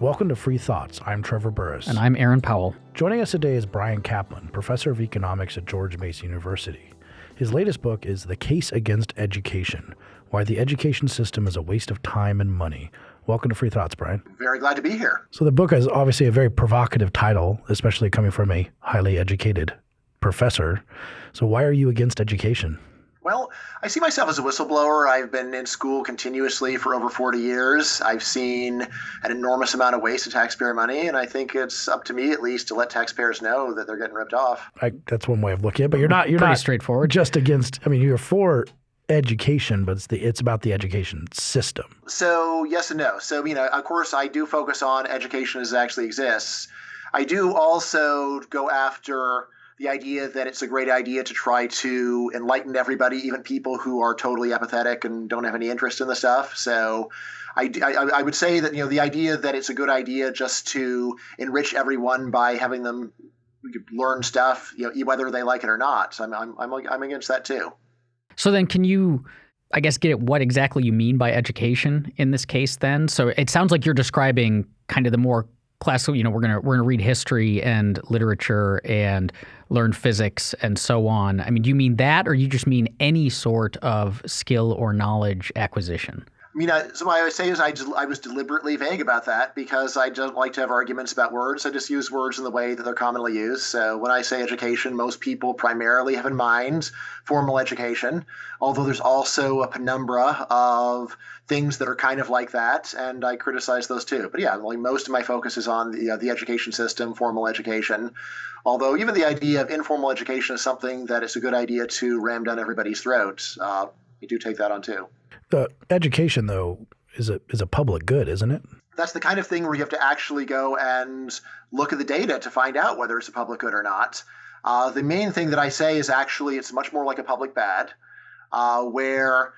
Welcome to Free Thoughts. I'm Trevor Burrus. And I'm Aaron Powell. Joining us today is Bryan Caplan, professor of economics at George Mason University. His latest book is The Case Against Education Why the Education System is a Waste of Time and Money. Welcome to Free Thoughts, Bryan. Very glad to be here. So, the book is obviously a very provocative title, especially coming from a highly educated professor. So, why are you against education? Well, I see myself as a whistleblower. I've been in school continuously for over 40 years. I've seen an enormous amount of waste of taxpayer money, and I think it's up to me, at least, to let taxpayers know that they're getting ripped off. I, that's one way of looking at it, but you're not. You're Pretty not straightforward. Just against. I mean, you're for education, but it's the it's about the education system. So yes and no. So you know, of course, I do focus on education as it actually exists. I do also go after the idea that it's a great idea to try to enlighten everybody, even people who are totally apathetic and don't have any interest in the stuff. So I, I, I, would say that you know the idea that it's a good idea just to enrich everyone by having them learn stuff, you know, whether they like it or not. So I'm, I'm, I'm, I'm against that too. So then, can you, I guess, get at what exactly you mean by education in this case? Then, so it sounds like you're describing kind of the more classical. You know, we're gonna we're gonna read history and literature and learn physics and so on. I mean, do you mean that, or you just mean any sort of skill or knowledge acquisition? I mean, I, so what I would say is I, just, I was deliberately vague about that because I don't like to have arguments about words. I just use words in the way that they're commonly used. So when I say education, most people primarily have in mind formal education, although there's also a penumbra of things that are kind of like that, and I criticize those too. But yeah, like most of my focus is on the, uh, the education system, formal education. Although even the idea of informal education is something that it's a good idea to ram down everybody's throats. Uh, you do take that on too. The education, though, is a is a public good, isn't it? That's the kind of thing where you have to actually go and look at the data to find out whether it's a public good or not. Uh, the main thing that I say is actually it's much more like a public bad, uh, where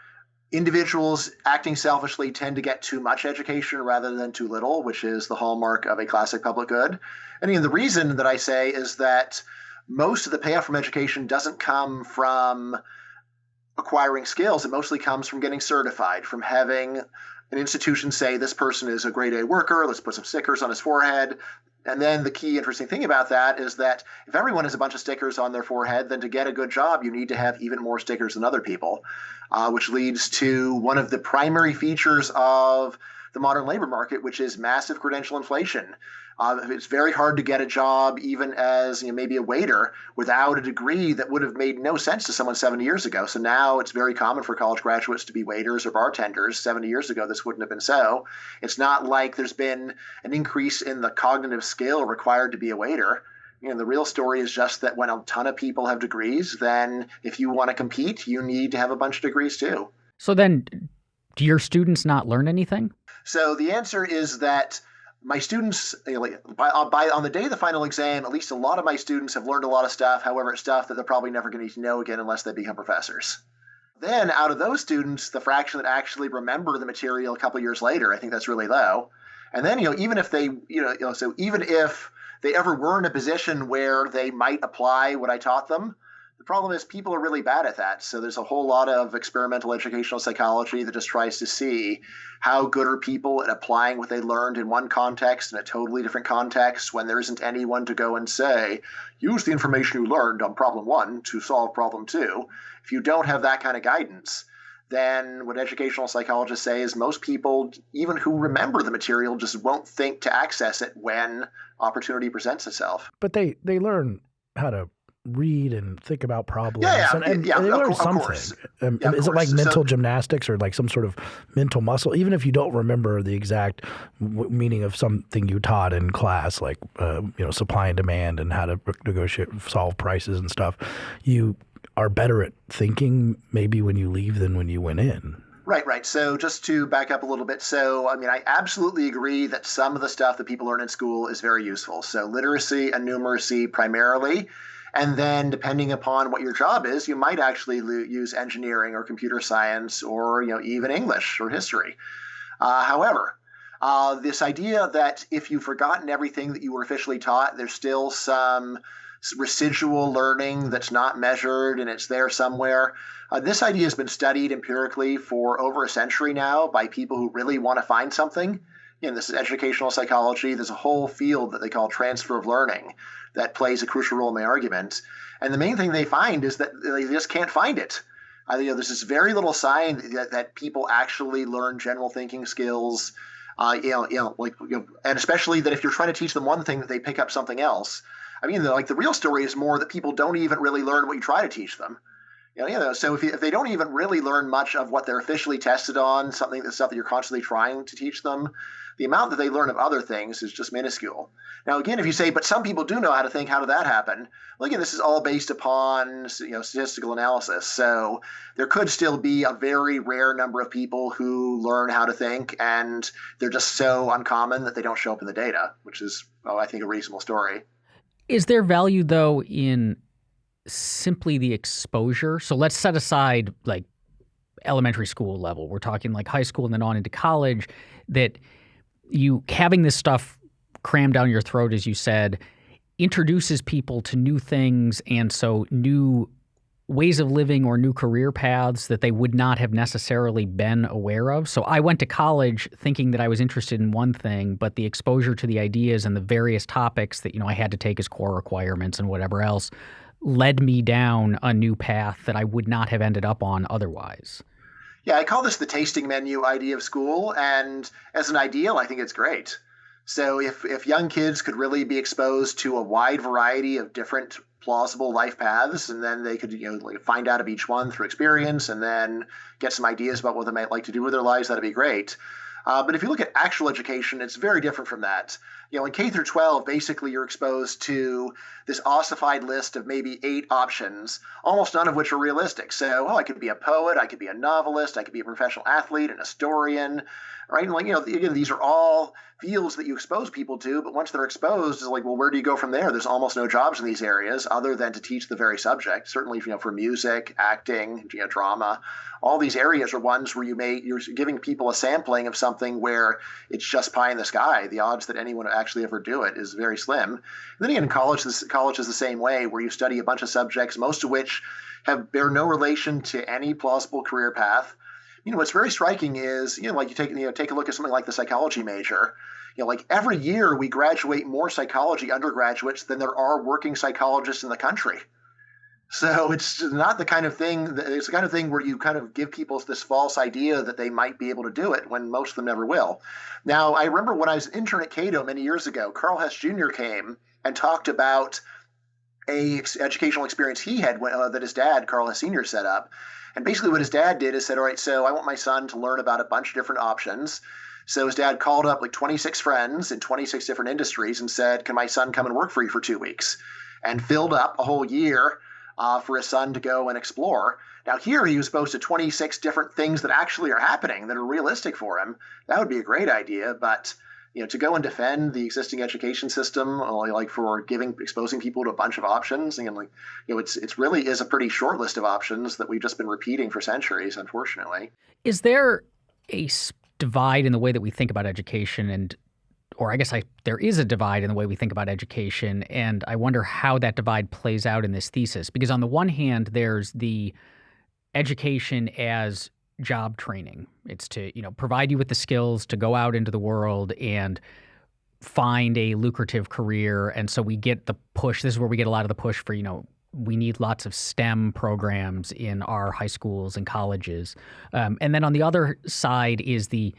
individuals acting selfishly tend to get too much education rather than too little, which is the hallmark of a classic public good. And know, the reason that I say is that most of the payoff from education doesn't come from acquiring skills. It mostly comes from getting certified, from having an institution say this person is a grade A worker, let's put some stickers on his forehead. And then the key interesting thing about that is that if everyone has a bunch of stickers on their forehead, then to get a good job, you need to have even more stickers than other people, uh, which leads to one of the primary features of the modern labor market, which is massive credential inflation. Uh, it's very hard to get a job, even as you know, maybe a waiter, without a degree that would have made no sense to someone 70 years ago. So now it's very common for college graduates to be waiters or bartenders. 70 years ago, this wouldn't have been so. It's not like there's been an increase in the cognitive skill required to be a waiter. You know, the real story is just that when a ton of people have degrees, then if you want to compete, you need to have a bunch of degrees too. So then, do your students not learn anything? So the answer is that my students, you know, by, uh, by, on the day of the final exam, at least a lot of my students have learned a lot of stuff. However, it's stuff that they're probably never going to know again unless they become professors. Then, out of those students, the fraction that actually remember the material a couple years later, I think that's really low. And then, you know, even if they, you know, you know, so even if they ever were in a position where they might apply what I taught them, the problem is people are really bad at that. So there's a whole lot of experimental educational psychology that just tries to see how good are people at applying what they learned in one context in a totally different context when there isn't anyone to go and say, use the information you learned on problem one to solve problem two. If you don't have that kind of guidance, then what educational psychologists say is most people, even who remember the material, just won't think to access it when opportunity presents itself. But they they learn how to read and think about problems. Yeah, yeah, and, and, yeah, and they of, learn something. course. Um, Yeah, is it like course. So- mental gymnastics or like some sort of mental muscle? Even if you don't remember the exact w- meaning of something you taught in class, like uh, you know supply and demand and how to negotiate, solve prices and stuff, you are better at thinking maybe when you leave than when you went in. Right, right. So just to back up a little bit, so I mean, I absolutely agree that some of the stuff that people learn in school is very useful. So literacy and numeracy primarily. And then, depending upon what your job is, you might actually use engineering or computer science or you know even English or history. Uh, however, uh, this idea that if you've forgotten everything that you were officially taught, there's still some residual learning that's not measured and it's there somewhere. Uh, this idea has been studied empirically for over a century now by people who really want to find something. You know, this is educational psychology. There's a whole field that they call transfer of learning that plays a crucial role in my argument. And the main thing they find is that they just can't find it. Uh, you know, there's this very little sign that, that people actually learn general thinking skills. Uh, you know, you know, like, you know, and especially that if you're trying to teach them one thing, that they pick up something else. I mean, the, like the real story is more that people don't even really learn what you try to teach them. You know, you know so if, you, if they don't even really learn much of what they're officially tested on, something the stuff that you're constantly trying to teach them, the amount that they learn of other things is just minuscule. Now, again, if you say, but some people do know how to think, how did that happen? Well, again, this is all based upon you know statistical analysis. So there could still be a very rare number of people who learn how to think, and they're just so uncommon that they don't show up in the data, which is, oh, I think, a reasonable story. Is there value though in simply the exposure? So let's set aside like elementary school level. We're talking like high school and then on into college. That you having this stuff crammed down your throat, as you said, introduces people to new things and so new ways of living or new career paths that they would not have necessarily been aware of. So I went to college thinking that I was interested in one thing, but the exposure to the ideas and the various topics that you know I had to take as core requirements and whatever else led me down a new path that I would not have ended up on otherwise. Yeah, I call this the tasting menu idea of school and as an ideal I think it's great. So if if young kids could really be exposed to a wide variety of different plausible life paths, and then they could you know like find out of each one through experience, and then get some ideas about what they might like to do with their lives, that'd be great. Uh, but if you look at actual education, it's very different from that. You know, in K through 12, basically you're exposed to this ossified list of maybe eight options, almost none of which are realistic. So, oh, I could be a poet, I could be a novelist, I could be a professional athlete, an historian, right? And like, you know, again, these are all fields that you expose people to, but once they're exposed, it's like, well, where do you go from there? There's almost no jobs in these areas other than to teach the very subject. Certainly, you know, for music, acting, you know, drama, all these areas are ones where you may you're giving people a sampling of something where it's just pie in the sky. The odds that anyone actually ever do it is very slim. And then again, in college, this college is the same way, where you study a bunch of subjects, most of which have bear no relation to any plausible career path. You know what's very striking is you know like you take you know take a look at something like the psychology major. You know like every year we graduate more psychology undergraduates than there are working psychologists in the country so it's not the kind of thing that, it's the kind of thing where you kind of give people this false idea that they might be able to do it when most of them never will now i remember when i was an intern at cato many years ago karl hess jr came and talked about a educational experience he had uh, that his dad karl hess sr set up and basically, what his dad did is said, All right, so I want my son to learn about a bunch of different options. So his dad called up like 26 friends in 26 different industries and said, Can my son come and work for you for two weeks? And filled up a whole year uh, for his son to go and explore. Now, here he was exposed to 26 different things that actually are happening that are realistic for him. That would be a great idea, but you know, to go and defend the existing education system, like for giving, exposing people to a bunch of options, and like, you know, it's it's really is a pretty short list of options that we've just been repeating for centuries, unfortunately. Is there a divide in the way that we think about education, and, or I guess I there is a divide in the way we think about education, and I wonder how that divide plays out in this thesis, because on the one hand, there's the education as job training. It's to, you know, provide you with the skills to go out into the world and find a lucrative career. And so we get the push. This is where we get a lot of the push for, you know, we need lots of STEM programs in our high schools and colleges. Um, and then on the other side is the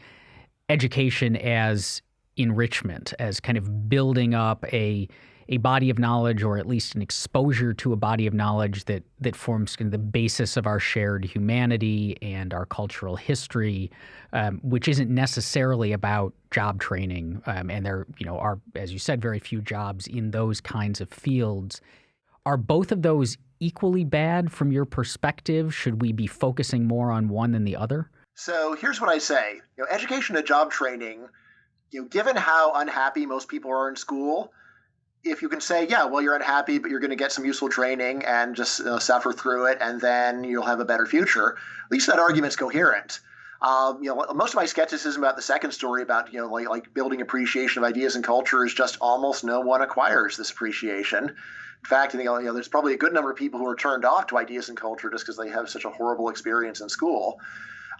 education as enrichment, as kind of building up a a body of knowledge or at least an exposure to a body of knowledge that that forms kind of the basis of our shared humanity and our cultural history, um, which isn't necessarily about job training. Um, and there, you know, are as you said, very few jobs in those kinds of fields. Are both of those equally bad from your perspective? Should we be focusing more on one than the other? So here's what I say: you know, education and job training. You know, given how unhappy most people are in school, if you can say, yeah, well, you're unhappy, but you're going to get some useful training and just you know, suffer through it, and then you'll have a better future. At least that argument's coherent. Um, you know, most of my skepticism about the second story about you know like, like building appreciation of ideas and culture is just almost no one acquires this appreciation. In fact, you know, you know, there's probably a good number of people who are turned off to ideas and culture just because they have such a horrible experience in school.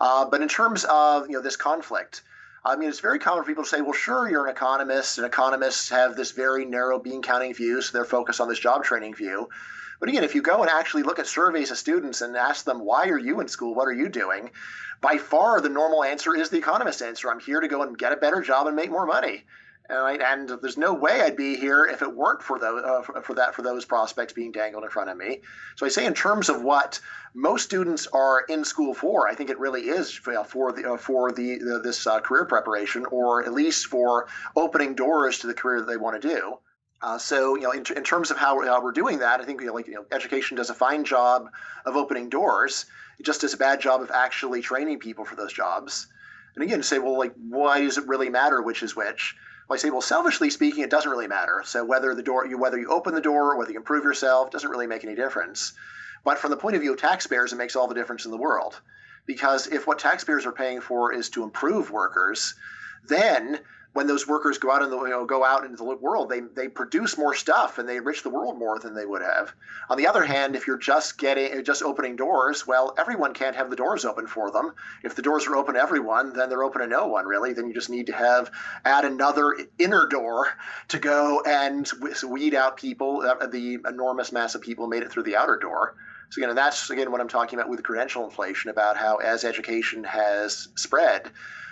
Uh, but in terms of you know this conflict, I mean, it's very common for people to say, well, sure, you're an economist, and economists have this very narrow bean counting view, so they're focused on this job training view. But again, if you go and actually look at surveys of students and ask them, why are you in school? What are you doing? By far, the normal answer is the economist answer. I'm here to go and get a better job and make more money. And there's no way I'd be here if it weren't for those uh, for, that for those prospects being dangled in front of me. So I say, in terms of what most students are in school for, I think it really is for, for the uh, for the, the this uh, career preparation, or at least for opening doors to the career that they want to do. Uh, so, you know, in, in terms of how, how, we're doing that, I think you know, like you know, education does a fine job of opening doors. It just does a bad job of actually training people for those jobs. And again, say, well, like, why does it really matter which is which? I say, well, selfishly speaking, it doesn't really matter. So whether the door, you whether you open the door, or whether you improve yourself, doesn't really make any difference. But from the point of view of taxpayers, it makes all the difference in the world. Because if what taxpayers are paying for is to improve workers, then when those workers go out in the you know, go out into the world, they they produce more stuff and they enrich the world more than they would have. On the other hand, if you're just getting just opening doors, well, everyone can't have the doors open for them. If the doors are open to everyone, then they're open to no one really. Then you just need to have add another inner door to go and weed out people, uh, the enormous mass of people made it through the outer door. So again, that's again what I'm talking about with credential inflation, about how as education has spread,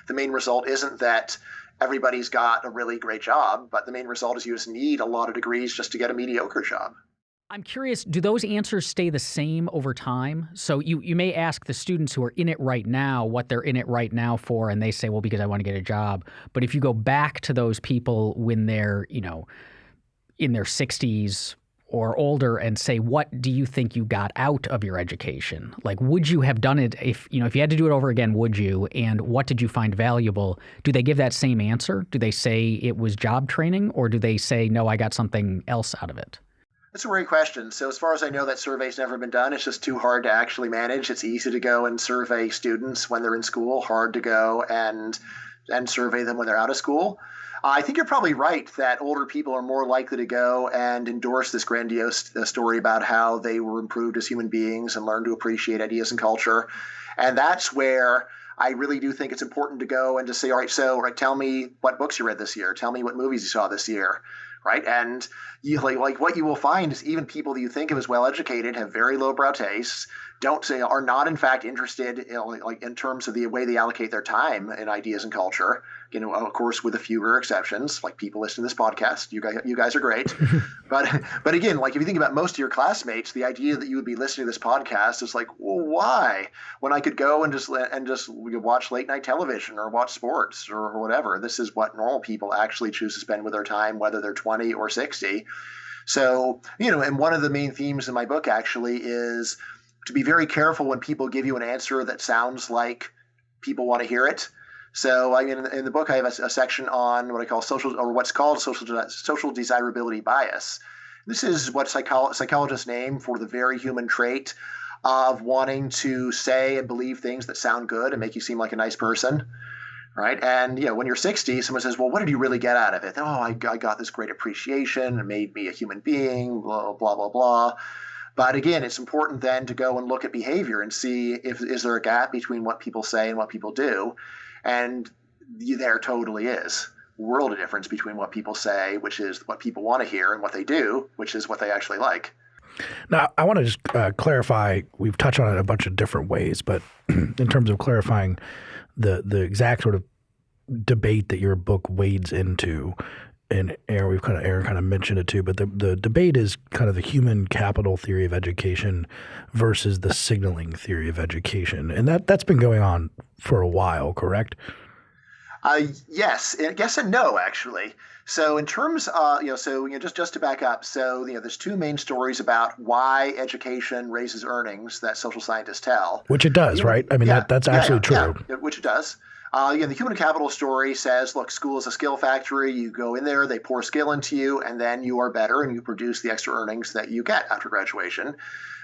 the main result isn't that everybody's got a really great job, but the main result is you just need a lot of degrees just to get a mediocre job. I'm curious, do those answers stay the same over time? So you, you may ask the students who are in it right now what they're in it right now for, and they say, well, because I want to get a job. But if you go back to those people when they're, you know, in their 60s or older and say, what do you think you got out of your education? Like, would you have done it if, you know, if you had to do it over again, would you? And what did you find valuable? Do they give that same answer? Do they say it was job training or do they say, no, I got something else out of it? That's a great question. So, as far as I know, that survey's never been done. It's just too hard to actually manage. It's easy to go and survey students when they're in school, hard to go and and survey them when they're out of school. I think you're probably right that older people are more likely to go and endorse this grandiose uh, story about how they were improved as human beings and learn to appreciate ideas and culture. And that's where I really do think it's important to go and to say, all right, so right, tell me what books you read this year. Tell me what movies you saw this year right? And you like, like what you will find is even people that you think of as well educated have very lowbrow tastes, don't say are not in fact interested in, like in terms of the way they allocate their time and ideas and culture. You know, of course, with a few rare exceptions, like people listening to this podcast. You guys, you guys are great, but but again, like if you think about most of your classmates, the idea that you would be listening to this podcast is like, well, why? When I could go and just and just watch late night television or watch sports or, or whatever. This is what normal people actually choose to spend with their time, whether they're 20 or 60. So, you know, and one of the main themes in my book actually is to be very careful when people give you an answer that sounds like people want to hear it. So, I mean, in, the book, I have a, a, section on what I call social, or what's called social social desirability bias. This is what psycholo- psychologists name for the very human trait of wanting to say and believe things that sound good and make you seem like a nice person right? And you know, when you're 60, someone says, "Well, what did you really get out of it?" Oh, I, I got this great appreciation. It made me a human being. Blah blah blah blah. But again, it's important then to go and look at behavior and see if is there a gap between what people say and what people do, and there totally is world of difference between what people say, which is what people want to hear, and what they do, which is what they actually like. Now, I want to just uh, clarify. We've touched on it a bunch of different ways, but in terms of clarifying the the exact sort of debate that your book wades into, and Aaron, we've kind of Aaron kind of mentioned it too, but the the debate is kind of the human capital theory of education versus the signaling theory of education, and that that's been going on for a while, correct? Uh, yes, yes and no, actually. So in terms, uh, you know, so you know, just just to back up, so you know, there's two main stories about why education raises earnings that social scientists tell. Which it does, you know, right? I mean, yeah, that, that's yeah, absolutely yeah, true. which it does. Uh, the human capital story says, look, school is a skill factory. You go in there, they pour skill into you, and then you are better and you produce the extra earnings that you get after graduation.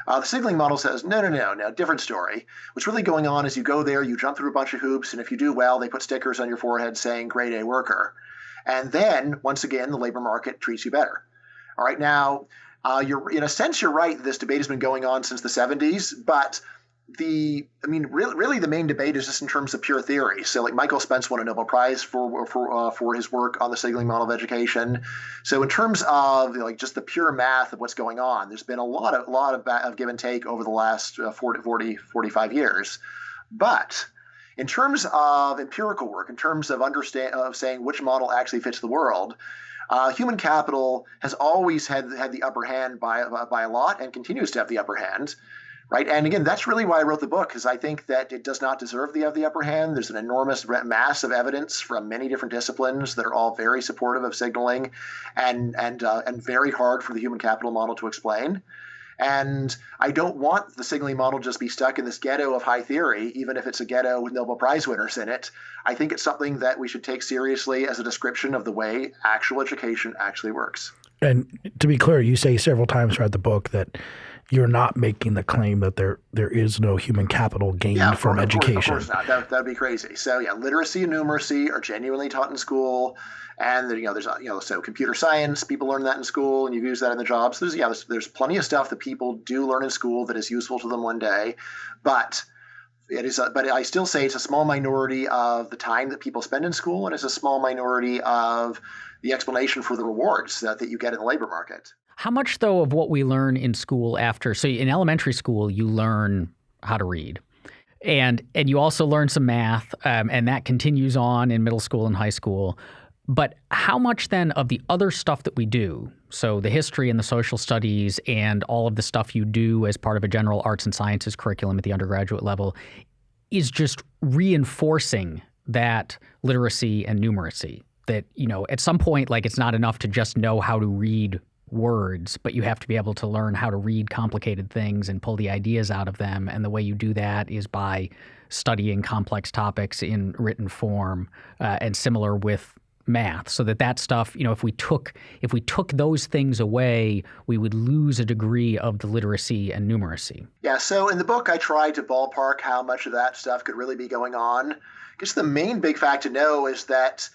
Uh, the signaling model says, no, no, no, no, different story. What's really going on is you go there, you jump through a bunch of hoops, and if you do well, they put stickers on your forehead saying grade A worker. And then, once again, the labor market treats you better. All right, now, uh, you're in a sense, you're right. This debate has been going on since the 70s, but the I mean, really, really, the main debate is just in terms of pure theory. So, like Michael Spence won a Nobel Prize for for uh, for his work on the signaling model of education. So, in terms of like just the pure math of what's going on, there's been a lot of lot of, of give and take over the last uh, 40, 40, 45 years. But in terms of empirical work, in terms of understand of saying which model actually fits the world, uh, human capital has always had had the upper hand by by a lot and continues to have the upper hand right? And again, that's really why I wrote the book, because I think that it does not deserve the, the upper hand. There's an enormous mass of evidence from many different disciplines that are all very supportive of signaling, and and uh, and very hard for the human capital model to explain. And I don't want the signaling model just be stuck in this ghetto of high theory, even if it's a ghetto with Nobel Prize winners in it. I think it's something that we should take seriously as a description of the way actual education actually works. And to be clear, you say several times throughout the book that you're not making the claim that there there is no human capital gained yeah, from of education. Course, of course not. That would be crazy. So yeah, literacy and numeracy are genuinely taught in school, and you know there's you know so computer science people learn that in school, and you use that in the jobs. So there's yeah there's, there's plenty of stuff that people do learn in school that is useful to them one day, but it is a, but I still say it's a small minority of the time that people spend in school, and it's a small minority of the explanation for the rewards that, that you get in the labor market. How much, though, of what we learn in school after, so in elementary school, you learn how to read. And, and you also learn some math, um, and that continues on in middle school and high school. But how much then of the other stuff that we do, so the history and the social studies and all of the stuff you do as part of a general arts and sciences curriculum at the undergraduate level, is just reinforcing that literacy and numeracy? That, you know, at some point, like it's not enough to just know how to read words, but you have to be able to learn how to read complicated things and pull the ideas out of them. And the way you do that is by studying complex topics in written form uh, and similar with math so that that stuff you know if we took if we took those things away we would lose a degree of the literacy and numeracy yeah so in the book i tried to ballpark how much of that stuff could really be going on because the main big fact to know is that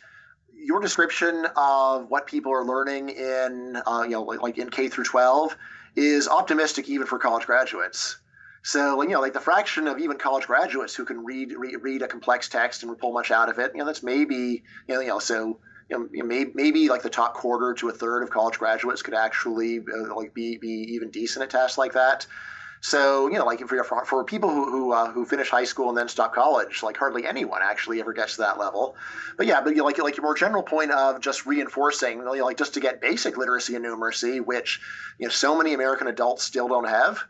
your description of what people are learning in, uh, you know, like, like in K through 12 is optimistic even for college graduates. So, you know, like the fraction of even college graduates who can read read, read a complex text and pull much out of it, you know, that's maybe, you know, you know so you know, maybe, maybe like the top quarter to a third of college graduates could actually uh, like be be even decent at tasks like that. So you know, like for for, for people who who, uh, who finish high school and then stop college, like hardly anyone actually ever gets to that level. But yeah, but you know, like like your more general point of just reinforcing, you know, like just to get basic literacy and numeracy, which you know so many American adults still don't have.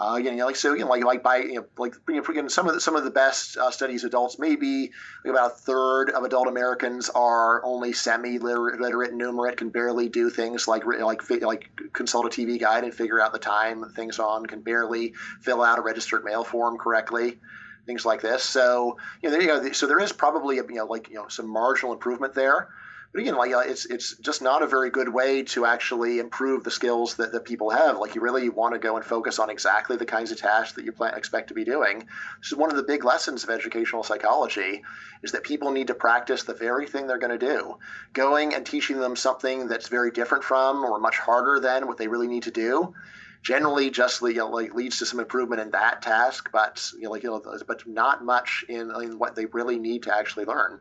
Uh, you know, like so, know, like like by you know, like you know, some of the, some of the best uh, studies adults, maybe about a third of adult Americans are only semi-literate and numerate, can barely do things like like like consult a TV guide and figure out the time things on, can barely fill out a registered mail form correctly, things like this. So you know, there you go. So there is probably a, you know like you know some marginal improvement there. But again, like uh, it's it's just not a very good way to actually improve the skills that, that people have. Like you really want to go and focus on exactly the kinds of tasks that you plan, expect to be doing. This is one of the big lessons of educational psychology is that people need to practice the very thing they're going to do. Going and teaching them something that's very different from or much harder than what they really need to do generally just you know, like leads to some improvement in that task, but you know, like you know, but not much in, in what they really need to actually learn.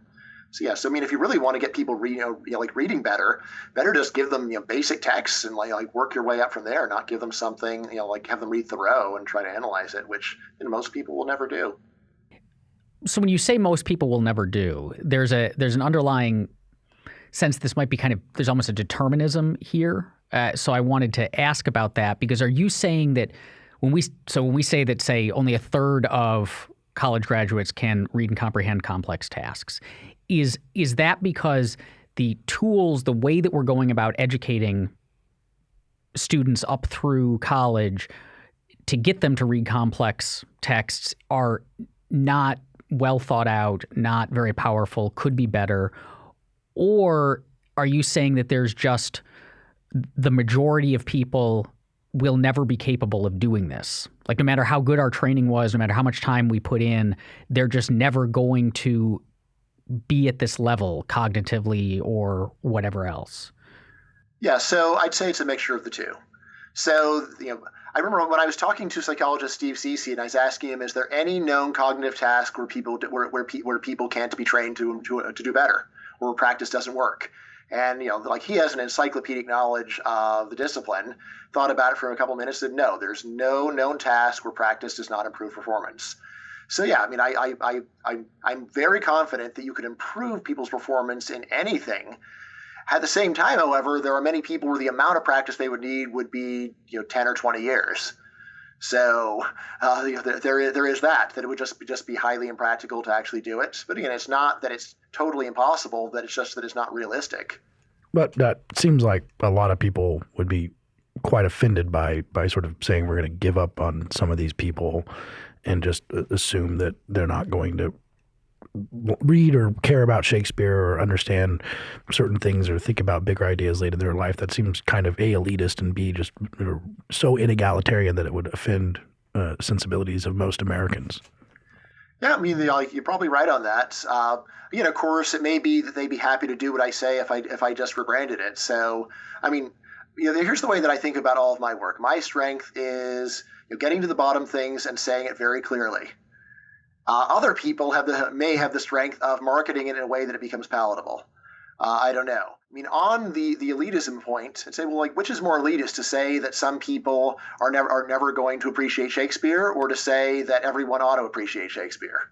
So yeah, so I mean, if you really want to get people reading, you know, like reading better, better just give them you know basic texts and like, like work your way up from there. Not give them something you know like have them read Thoreau and try to analyze it, which you know, most people will never do. So when you say most people will never do, there's a there's an underlying sense this might be kind of there's almost a determinism here. Uh, so I wanted to ask about that because are you saying that when we so when we say that say only a third of college graduates can read and comprehend complex tasks is is that because the tools, the way that we're going about educating students up through college to get them to read complex texts are not well thought out, not very powerful, could be better? Or are you saying that there's just the majority of people will never be capable of doing this? Like, no matter how good our training was, no matter how much time we put in, they're just never going to be at this level cognitively or whatever else? Yeah, so I'd say it's a mixture of the two. So, you know, I remember when I was talking to psychologist Steve Ceci, and I was asking him, "Is there any known cognitive task where people where where, where people can't be trained to, to to do better, or where practice doesn't work?" And you know, like he has an encyclopedic knowledge of the discipline. Thought about it for a couple minutes. Said, "No, there's no known task where practice does not improve performance." So yeah, I mean, I I I, I I'm very confident that you could improve people's performance in anything at the same time, however, there are many people where the amount of practice they would need would be you know 10 or 20 years. So uh, you know, there, there, there is that that it would just be, just be highly impractical to actually do it. But again, it's not that it's totally impossible. That it's just that it's not realistic. But that seems like a lot of people would be quite offended by by sort of saying we're going to give up on some of these people and just assume that they're not going to read or care about Shakespeare or understand certain things or think about bigger ideas later in their life. That seems kind of a elitist and b just so inegalitarian that it would offend uh, sensibilities of most Americans. Yeah, I mean, you're probably right on that. Uh, you know, of course, it may be that they'd be happy to do what I say if I if I just rebranded it. So, I mean, you know, here's the way that I think about all of my work. My strength is you know, getting to the bottom things and saying it very clearly. Uh, other people have the may have the strength of marketing it in a way that it becomes palatable. Uh, I don't know. I mean, on the the elitism point, I'd say, well, like, which is more elitist to say that some people are never are never going to appreciate Shakespeare, or to say that everyone ought to appreciate Shakespeare?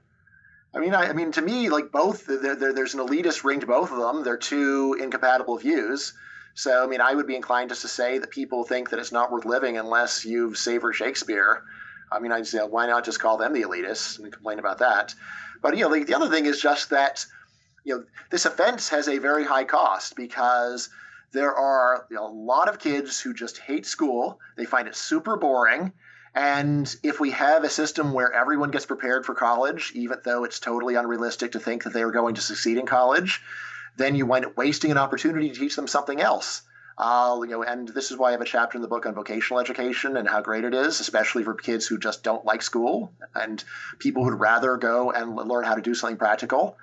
I mean, I, I mean, to me, like both, there, there, there's an elitist ring to both of them. They're two incompatible views. So, I mean, I would be inclined just to say that people think that it's not worth living unless you've savored Shakespeare. I mean, I say, why not just call them the elitists and complain about that? But you know, the, the other thing is just that you know this offense has a very high cost because there are you know, a lot of kids who just hate school. They find it super boring. And if we have a system where everyone gets prepared for college, even though it's totally unrealistic to think that they are going to succeed in college, then you wind up wasting an opportunity to teach them something else. Uh, you know, and this is why I have a chapter in the book on vocational education and how great it is, especially for kids who just don't like school and people who'd rather go and learn how to do something practical.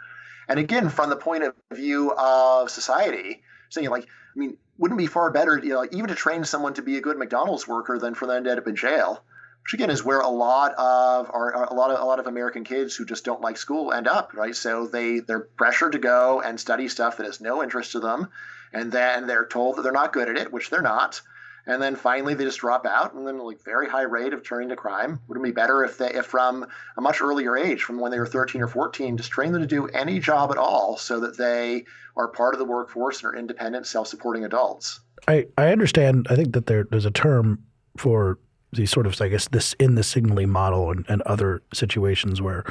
And again, from the point of view of society, saying like, I mean, wouldn't it be far better, you know, even to train someone to be a good McDonald's worker than for them to end up in jail? Which again is where a lot of our, a lot of a lot of American kids who just don't like school end up, right? So they they're pressured to go and study stuff that has no interest to them and then they're told that they're not good at it, which they're not. And then finally they just drop out, and then like very high rate of turning to crime. Would it be better if they, if from a much earlier age, from when they were 13 or 14, just train them to do any job at all, so that they are part of the workforce and are independent, self-supporting adults? I I understand. I think that there there's a term for these sort of, I guess, this in the signaling model and, and other situations where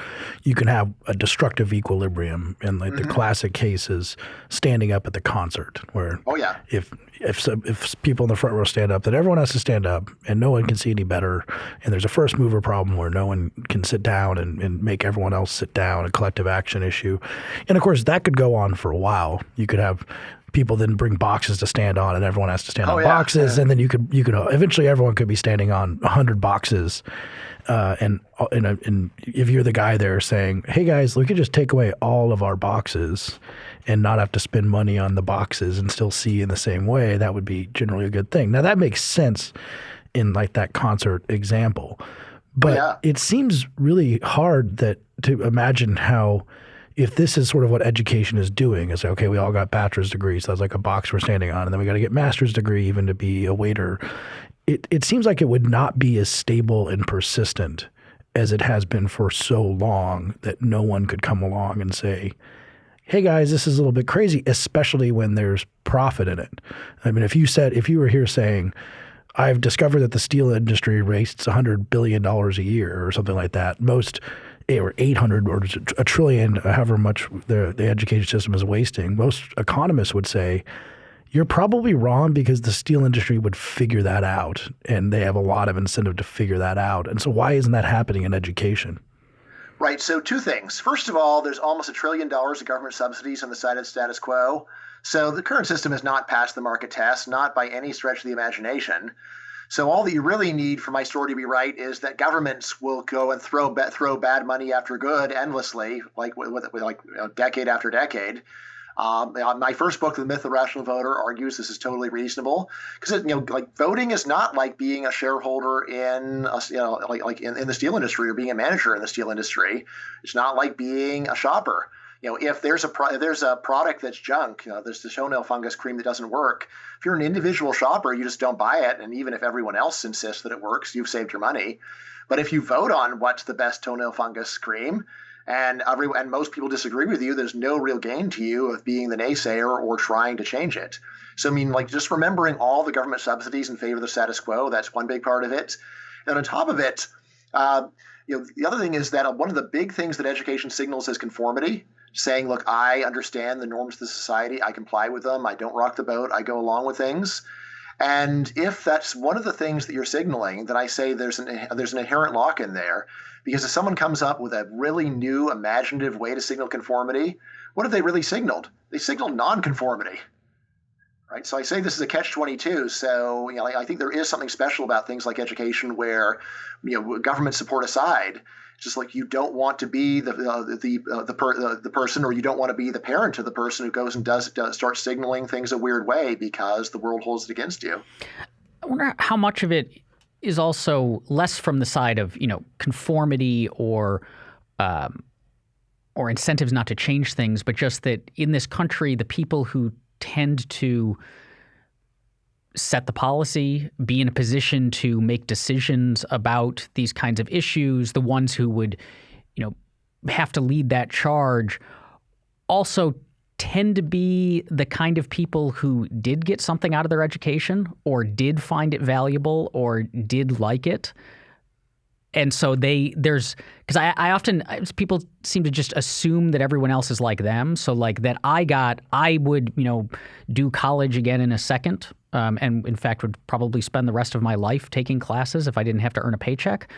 you can have a destructive equilibrium. And like mm-hmm. the classic case is standing up at the concert, where oh yeah, if if if people in the front row stand up, then everyone has to stand up, and no one can see any better. And there's a first mover problem where no one can sit down and, and make everyone else sit down, a collective action issue. And of course, that could go on for a while. You could have people then bring boxes to stand on, and everyone has to stand oh, on yeah, boxes, yeah. and then you could you could eventually everyone could be standing on hundred boxes, uh, and and and if you're the guy there saying, "Hey guys, we could just take away all of our boxes." And not have to spend money on the boxes and still see in the same way, that would be generally a good thing. Now that makes sense in like that concert example, but yeah. it seems really hard that to imagine how if this is sort of what education is doing, is okay, we all got bachelor's degrees, So that's like a box we're standing on, and then we got to get master's degree even to be a waiter. It it seems like it would not be as stable and persistent as it has been for so long that no one could come along and say, hey guys, this is a little bit crazy, especially when there's profit in it. I mean, if you said, if you were here saying, I've discovered that the steel industry wastes $100 billion a year or something like that, most or 800 or a trillion, however much the, the education system is wasting, most economists would say you're probably wrong because the steel industry would figure that out and they have a lot of incentive to figure that out. And so why isn't that happening in education? Right. So two things. First of all, there's almost a trillion dollars of government subsidies on the side of status quo. So the current system has not passed the market test, not by any stretch of the imagination. So all that you really need for my story to be right is that governments will go and throw throw bad money after good endlessly, like with, with like you know, decade after decade. Um, my first book, The Myth of the Rational Voter, argues this is totally reasonable because you know, like voting is not like being a shareholder in a, you know, like like in, in the steel industry or being a manager in the steel industry. It's not like being a shopper. You know, if there's a pro- there's a product that's junk, you know, there's the toenail fungus cream that doesn't work. If you're an individual shopper, you just don't buy it, and even if everyone else insists that it works, you've saved your money. But if you vote on what's the best toenail fungus cream, and every and most people disagree with you, there's no real gain to you of being the naysayer or trying to change it. So I mean, like just remembering all the government subsidies in favor of the status quo, that's one big part of it. And on top of it, uh, you know, the other thing is that one of the big things that education signals is conformity, saying, look, I understand the norms of the society, I comply with them, I don't rock the boat, I go along with things. And if that's one of the things that you're signaling, then I say there's an there's an inherent lock in there, because if someone comes up with a really new imaginative way to signal conformity, what have they really signaled? They signaled nonconformity. Right? So I say this is a catch-22. So you know, I think there is something special about things like education, where you know, government support aside, just like you don't want to be the uh, the uh, the, per, uh, the person, or you don't want to be the parent of the person who goes and does, does start signaling things a weird way because the world holds it against you. I wonder how much of it is also less from the side of you know conformity or um, or incentives not to change things, but just that in this country, the people who tend to set the policy, be in a position to make decisions about these kinds of issues, the ones who would, you know, have to lead that charge, also tend to be the kind of people who did get something out of their education or did find it valuable or did like it. And so they there's because I, I often people seem to just assume that everyone else is like them. So like that I got I would you know do college again in a second, um, and in fact would probably spend the rest of my life taking classes if I didn't have to earn a paycheck.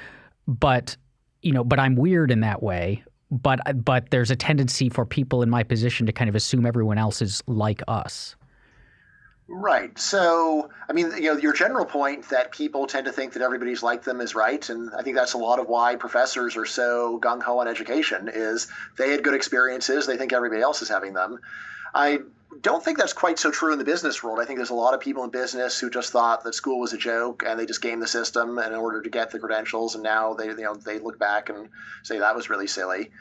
But you know, but I'm weird in that way but but there's a tendency for people in my position to kind of assume everyone else is like us. Right. So, I mean, you know, your general point that people tend to think that everybody's like them is right, and I think that's a lot of why professors are so gung ho on education is they had good experiences, they think everybody else is having them. I don't think that's quite so true in the business world. I think there's a lot of people in business who just thought that school was a joke and they just gamed the system in order to get the credentials, and now they you know they look back and say that was really silly.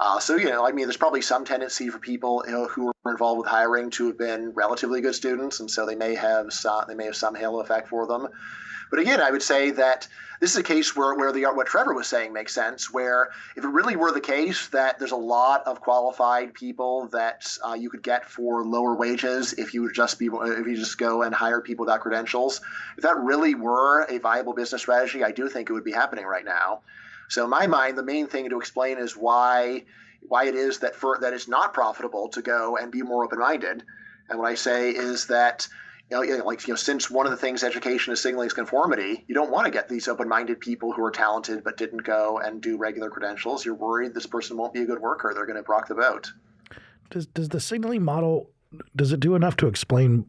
Uh, so you know, I mean, there's probably some tendency for people you know, who were involved with hiring to have been relatively good students, and so they may have some, they may have some halo effect for them. But again, I would say that this is a case where, where the what Trevor was saying makes sense. Where if it really were the case that there's a lot of qualified people that uh, you could get for lower wages if you would just be if you just go and hire people without credentials, if that really were a viable business strategy, I do think it would be happening right now. So in my mind, the main thing to explain is why why it is that for that it's not profitable to go and be more open minded. And what I say is that you know, like you know, since one of the things education is signaling is conformity, you don't want to get these open-minded people who are talented but didn't go and do regular credentials. You're worried this person won't be a good worker; they're going to rock the boat. Does does the signaling model does it do enough to explain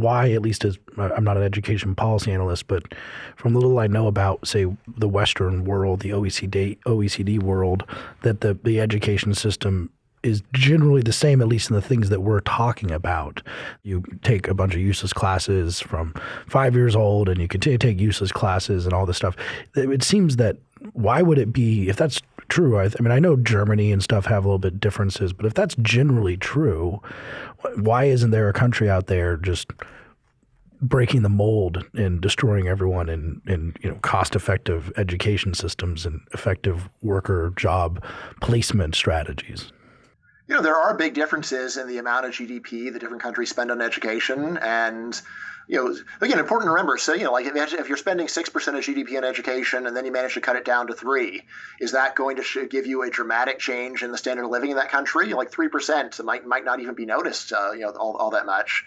why, at least as uh, I'm not an education policy analyst, but from the little I know about, say, the Western world, the OECD OECD world, that the the education system is generally the same, at least in the things that we're talking about. You take a bunch of useless classes from five years old, and you continue to take useless classes and all this stuff. It seems that why would it be if that's true? I, I mean, I know Germany and stuff have a little bit differences, but if that's generally true, why isn't there a country out there just breaking the mold and destroying everyone in, in you know cost effective education systems and effective worker job placement strategies? you know, there are big differences in the amount of GDP the different countries spend on education. And, you know, again, important to remember. So, you know, like if you're spending 6% of GDP on education and then you manage to cut it down to three, is that going to give you a dramatic change in the standard of living in that country? Like 3% might, might not even be noticed, uh, you know, all, all that much.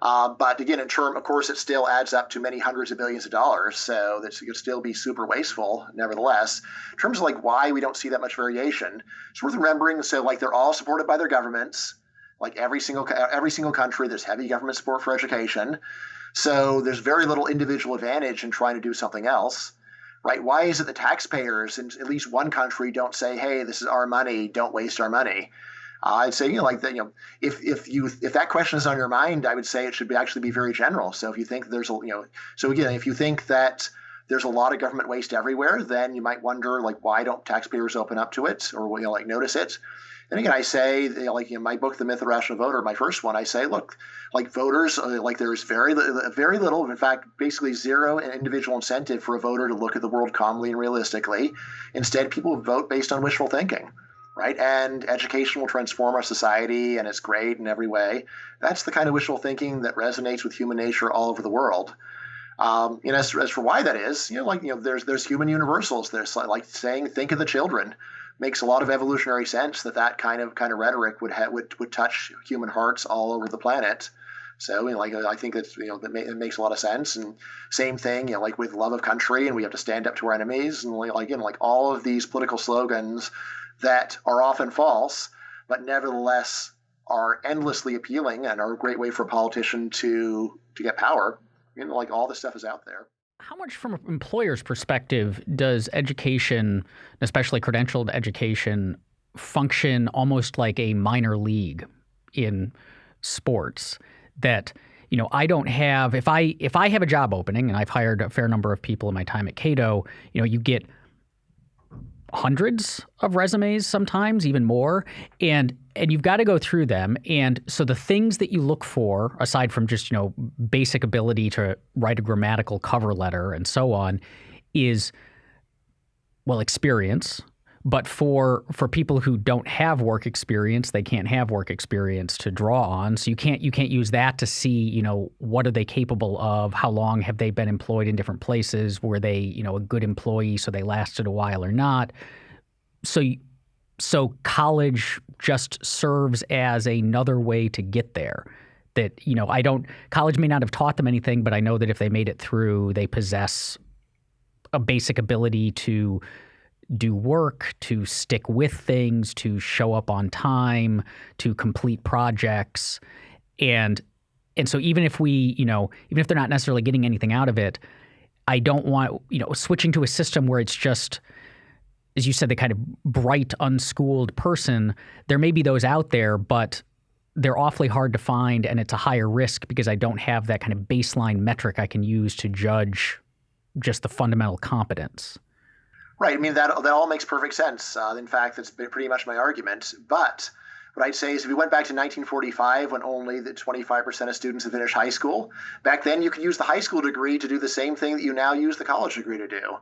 Uh, but again, in term, of course, it still adds up to many hundreds of billions of dollars. So that could still be super wasteful, nevertheless. In terms of like why we don't see that much variation, it's worth remembering. So like they're all supported by their governments. Like every single every single country, there's heavy government support for education. So there's very little individual advantage in trying to do something else right? Why is it the taxpayers in at least one country don't say, hey, this is our money, don't waste our money? I'd say, you know, like that, you know, if if you if that question is on your mind, I would say it should be actually be very general. So if you think there's a, you know, so again, if you think that there's a lot of government waste everywhere, then you might wonder like why don't taxpayers open up to it or you know like notice it. And again, I say, you know, like in my book, The Myth of the Rational Voter, my first one, I say, look, like voters, uh, like there's very, very little, in fact, basically zero individual incentive for a voter to look at the world calmly and realistically. Instead, people vote based on wishful thinking right? And education will transform our society and it's great in every way. That's the kind of wishful thinking that resonates with human nature all over the world. Um, know, as, as for why that is, you know, like, you know, there's, there's human universals. There's like saying, think of the children makes a lot of evolutionary sense that that kind of, kind of rhetoric would, ha- would, would touch human hearts all over the planet. So, you know, like I think that's you know that ma- it makes a lot of sense. And same thing, you know, like with love of country, and we have to stand up to our enemies, and like again, like all of these political slogans that are often false, but nevertheless are endlessly appealing and are a great way for a politician to to get power. You know, like all this stuff is out there. How much, from an employer's perspective, does education, especially credentialed education, function almost like a minor league in sports? That you know, I don't have if I if I have a job opening and I've hired a fair number of people in my time at Cato, you know, you get hundreds of resumes sometimes even more and and you've got to go through them and so the things that you look for aside from just you know basic ability to write a grammatical cover letter and so on is well experience but for for people who don't have work experience, they can't have work experience to draw on. So you can't you can't use that to see, you know, what are they capable of? How long have they been employed in different places? Were they, you know, a good employee so they lasted a while or not? So so college just serves as another way to get there that you know i don't college may not have taught them anything but i know that if they made it through they possess a basic ability to do work, to stick with things, to show up on time, to complete projects. And and so even if we, you know, even if they're not necessarily getting anything out of it, I don't want, you know, switching to a system where it's just as you said, the kind of bright, unschooled person, there may be those out there, but they're awfully hard to find and it's a higher risk because I don't have that kind of baseline metric I can use to judge just the fundamental competence. Right. I mean, that, that all makes perfect sense. Uh, in fact, that's pretty much my argument. But what I'd say is if we went back to 1945 when only the 25% of students had finished high school, back then you could use the high school degree to do the same thing that you now use the college degree to do.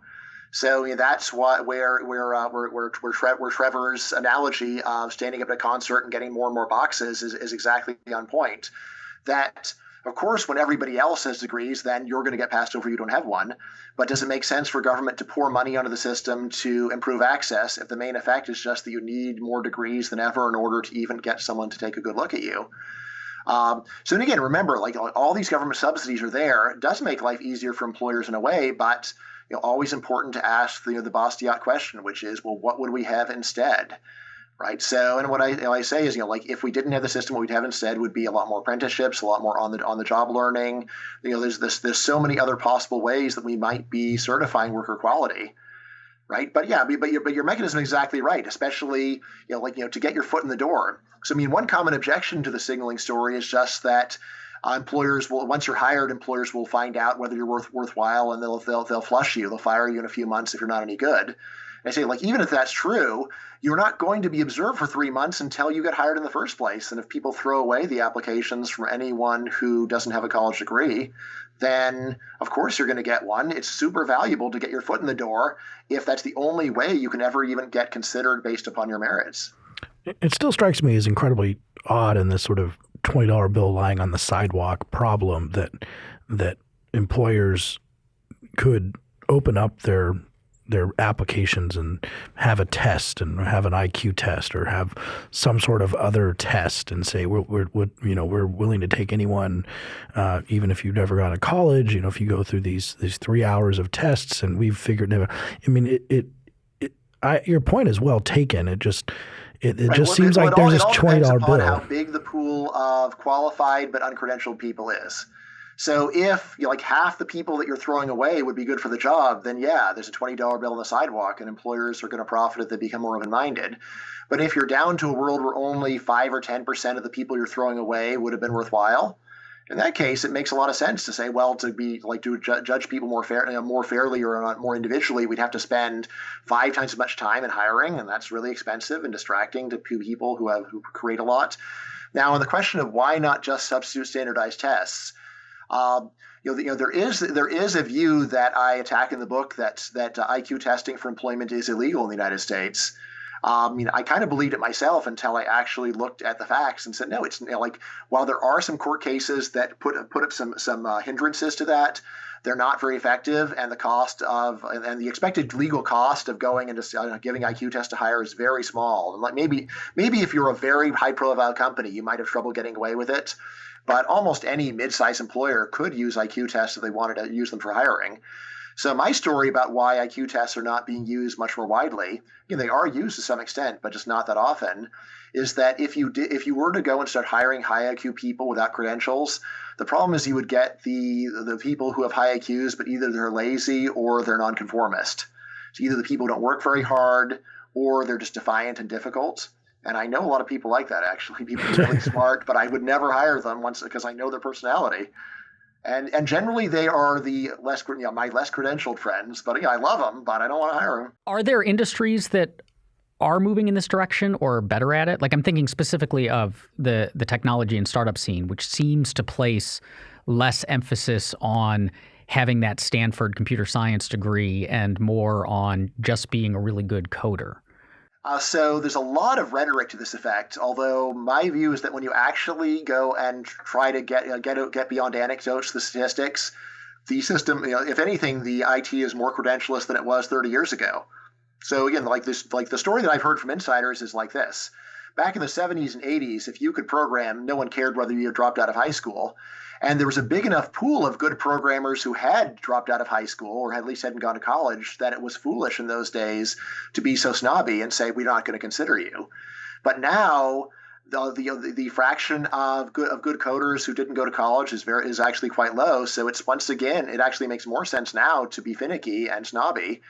So you know, that's what where where, uh, where where where, Tre- where Trevor's analogy of standing up at a concert and getting more and more boxes is, is exactly on point. That of course, when everybody else has degrees, then you're going to get passed over. You don't have one. But does it make sense for government to pour money onto the system to improve access if the main effect is just that you need more degrees than ever in order to even get someone to take a good look at you? Um, so, again, remember, like all these government subsidies are there. It does make life easier for employers in a way, but you know, always important to ask the, you know, the Bastiat question, which is, well, what would we have instead? Right? So, and what I, you know, I say is, you know, like if we didn't have the system, what we'd have instead would be a lot more apprenticeships, a lot more on the on the job learning. You know, there's this there's so many other possible ways that we might be certifying worker quality, right? But yeah, but your but your mechanism is exactly right, especially you know, like you know, to get your foot in the door. So, I mean, one common objection to the signaling story is just that. Uh, employers will once you're hired, employers will find out whether you're worth worthwhile, and they'll they'll they'll flush you. They'll fire you in a few months if you're not any good. I say, like, even if that's true, you're not going to be observed for three months until you get hired in the first place. And if people throw away the applications from anyone who doesn't have a college degree, then of course you're going to get one. It's super valuable to get your foot in the door if that's the only way you can ever even get considered based upon your merits. It still strikes me as incredibly odd in this sort of twenty dollar bill lying on the sidewalk problem that that employers could open up their their applications and have a test and have an IQ test or have some sort of other test and say we're, we're, we're you know we're willing to take anyone uh, even if you've never gone to college you know if you go through these these three hours of tests and we've figured it out. I mean it, it, it I, your point is well taken it just it, it right. just well, seems like there's this twenty dollar bill. How big the pool of qualified but uncredentialed people is. So if you know, like half the people that you're throwing away would be good for the job, then yeah, there's a $20 bill on the sidewalk and employers are going to profit if they become more open-minded. But if you're down to a world where only 5 or 10% of the people you're throwing away would have been worthwhile, in that case, it makes a lot of sense to say, well, to be like to ju- judge people more fair, you know, more fairly or more individually, we'd have to spend five times as much time in hiring, and that's really expensive and distracting to people who have who create a lot. Now, on the question of why not just substitute standardized tests, um, you know, you know, there is there is a view that I attack in the book that that uh, IQ testing for employment is illegal in the United States. Um, you know, I kind of believed it myself until I actually looked at the facts and said, no, it's you know, like while there are some court cases that put put up some some uh, hindrances to that, they're not very effective, and the cost of and the expected legal cost of going into uh, giving IQ test to hire is very small. And like maybe maybe if you're a very high profile company, you might have trouble getting away with it. But almost any mid-sized employer could use IQ tests if they wanted to use them for hiring. So my story about why IQ tests are not being used much more widely, you know, they are used to some extent, but just not that often, is that if you did, if you were to go and start hiring high IQ people without credentials, the problem is you would get the the people who have high IQs, but either they're lazy or they're nonconformist. So either the people don't work very hard or they're just defiant and difficult. And I know a lot of people like that actually. People are really smart, but I would never hire them once because I know their personality. And and generally they are the less you know, my less credentialed friends but yeah i love them but i don't want to hire them are there industries that are moving in this direction or better at it? Like i'm thinking specifically of the the technology and startup scene which seems to place less emphasis on having that stanford computer science degree and more on just being a really good coder uh, so there's a lot of rhetoric to this effect. Although my view is that when you actually go and try to get uh, get get beyond anecdotes, the statistics, the system, you know, if anything, the IT is more credentialist than it was 30 years ago. So again, like this, like the story that I've heard from insiders is like this: back in the 70s and 80s, if you could program, no one cared whether you dropped out of high school. And there was a big enough pool of good programmers who had dropped out of high school or at least hadn't gone to college that it was foolish in those days to be so snobby and say, we're not going to consider you. But now, the, the, the fraction of good of good coders who didn't go to college is very is actually quite low. So it's once again it actually makes more sense now to be finicky and snobby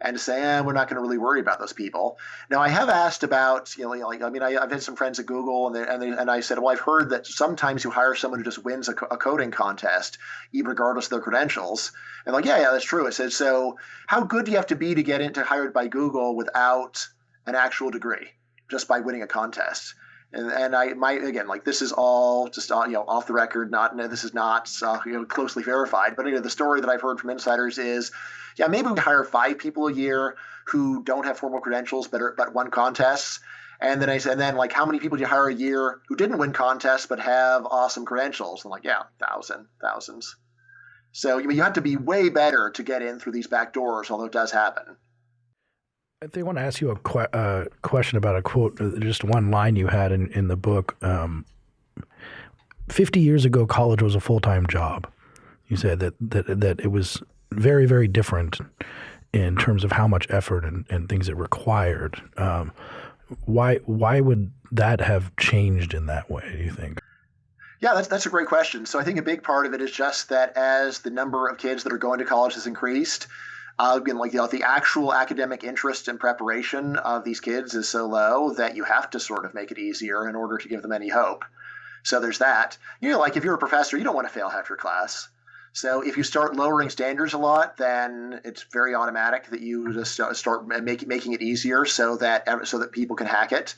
and to say, eh, we're not going to really worry about those people. Now, I have asked about, you know, like, I mean, I, have had some friends at Google, and they, and, they, and I said, well, I've heard that sometimes you hire someone who just wins a, a coding contest, regardless of their credentials. And like, yeah, yeah, that's true. I said, so how good do you have to be to get into hired by Google without an actual degree, just by winning a contest? And and I might again like this is all just uh, you know off the record, not no, this is not uh, you know closely verified, but you know the story that I've heard from insiders is yeah, maybe we hire five people a year who don't have formal credentials but are, but won contests. And then I said, and then like, how many people do you hire a year who didn't win contests but have awesome credentials? I'm like, yeah, thousand, thousands. So you have to be way better to get in through these back doors, although it does happen. I think I want to ask you a que uh, question about a quote, uh, just one line you had in, in the book. Um, 50 years ago, college was a full time job. You said that, that, that it was very, very different in terms of how much effort and, and things it required. Um, why why would that have changed in that way? Do you think? Yeah, that's that's a great question. So I think a big part of it is just that as the number of kids that are going to college has increased, uh, again, like you know, the actual academic interest and preparation of these kids is so low that you have to sort of make it easier in order to give them any hope. So there's that. You know, like if you're a professor, you don't want to fail half your class. So if you start lowering standards a lot, then it's very automatic that you just start making making it easier so that so that people can hack it.